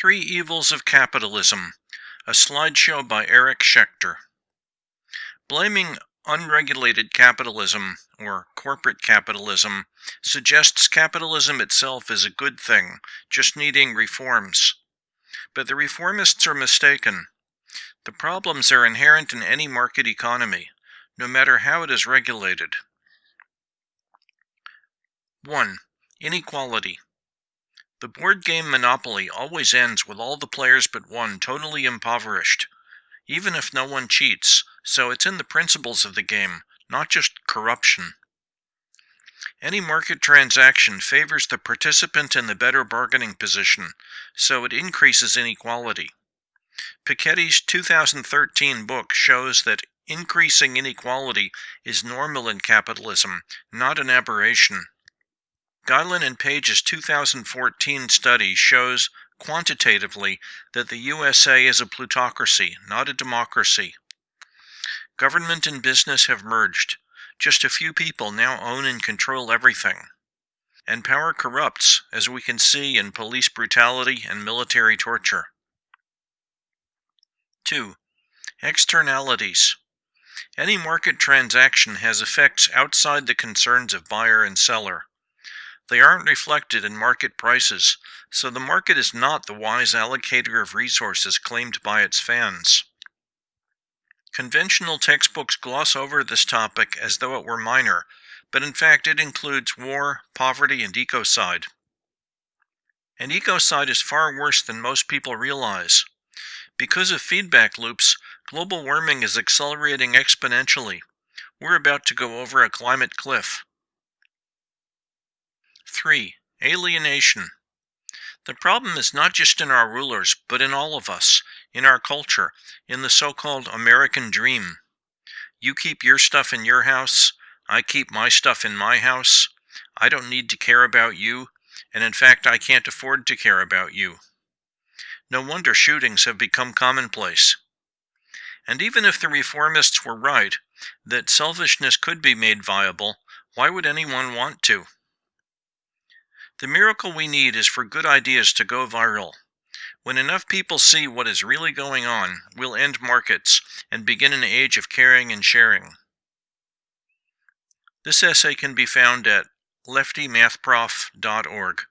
Three Evils of Capitalism, a slideshow by Eric Schechter. Blaming unregulated capitalism, or corporate capitalism, suggests capitalism itself is a good thing, just needing reforms. But the reformists are mistaken. The problems are inherent in any market economy, no matter how it is regulated. 1. Inequality. The board game Monopoly always ends with all the players but one totally impoverished, even if no one cheats, so it's in the principles of the game, not just corruption. Any market transaction favors the participant in the better bargaining position, so it increases inequality. Piketty's 2013 book shows that increasing inequality is normal in capitalism, not an aberration. Gilens and Page's 2014 study shows quantitatively that the USA is a plutocracy, not a democracy. Government and business have merged. Just a few people now own and control everything. And power corrupts, as we can see in police brutality and military torture. 2. Externalities. Any market transaction has effects outside the concerns of buyer and seller. They aren't reflected in market prices, so the market is not the wise allocator of resources claimed by its fans. Conventional textbooks gloss over this topic as though it were minor, but in fact it includes war, poverty, and ecocide. And ecocide is far worse than most people realize. Because of feedback loops, global warming is accelerating exponentially. We're about to go over a climate cliff. 3. Alienation. The problem is not just in our rulers, but in all of us, in our culture, in the so called American dream. You keep your stuff in your house, I keep my stuff in my house. I don't need to care about you, and in fact, I can't afford to care about you. No wonder shootings have become commonplace. And even if the reformists were right, that selfishness could be made viable, why would anyone want to? The miracle we need is for good ideas to go viral. When enough people see what is really going on, we'll end markets and begin an age of caring and sharing. This essay can be found at leftymathprof.org.